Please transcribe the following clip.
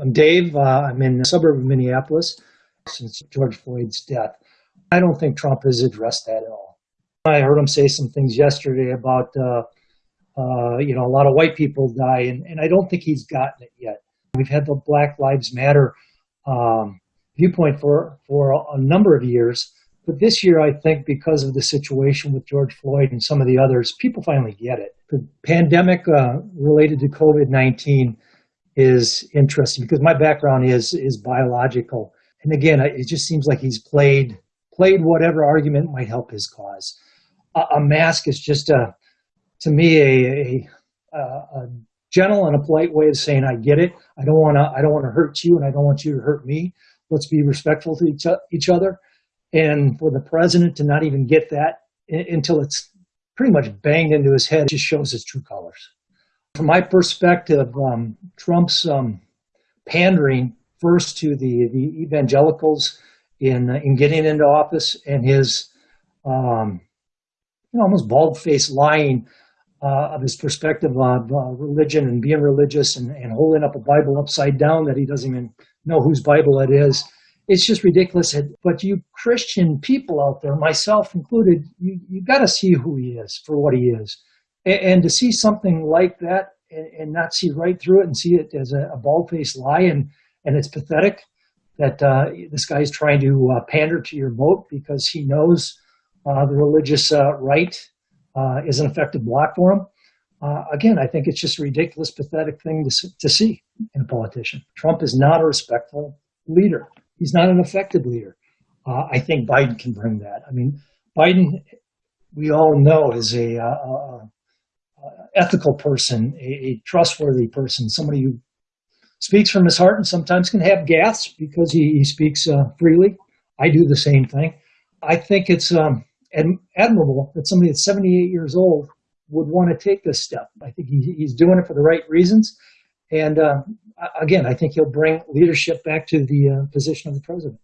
I'm Dave. Uh, I'm in the suburb of Minneapolis since George Floyd's death. I don't think Trump has addressed that at all. I heard him say some things yesterday about, uh, uh, you know, a lot of white people die, and, and I don't think he's gotten it yet. We've had the Black Lives Matter um, viewpoint for, for a number of years, but this year, I think because of the situation with George Floyd and some of the others, people finally get it. The pandemic uh, related to COVID-19 is interesting because my background is is biological, and again, it just seems like he's played played whatever argument might help his cause. A, a mask is just a, to me, a, a, a gentle and a polite way of saying I get it. I don't want to I don't want to hurt you, and I don't want you to hurt me. Let's be respectful to each, each other. And for the president to not even get that until it's pretty much banged into his head just shows his true colors. From my perspective, um, Trump's um, pandering first to the, the evangelicals in, in getting into office and his um, you know, almost bald-faced lying uh, of his perspective of uh, religion and being religious and, and holding up a Bible upside down that he doesn't even know whose Bible it is. It's just ridiculous. But you Christian people out there, myself included, you, you got to see who he is for what he is. And, to see something like that and, and, not see right through it and see it as a, a bald-faced lie and, and it's pathetic that uh, this guy is trying to uh, pander to your vote because he knows uh, the religious uh, right uh, is an effective block for him. Uh, again, I think it's just a ridiculous, pathetic thing to, to see in a politician. Trump is not a respectful leader. He's not an effective leader. I think Biden can bring that. I mean, Biden, we all know, is a, a ethical person, a, a, trustworthy person, somebody who speaks from his heart and sometimes can have gasps because he, he speaks uh, freely. I do the same thing. I think it's um, admirable that somebody that's 78 years old would want to take this step. I think he, he's doing it for the right reasons. And uh, again, I think he'll bring leadership back to the uh, position of the president.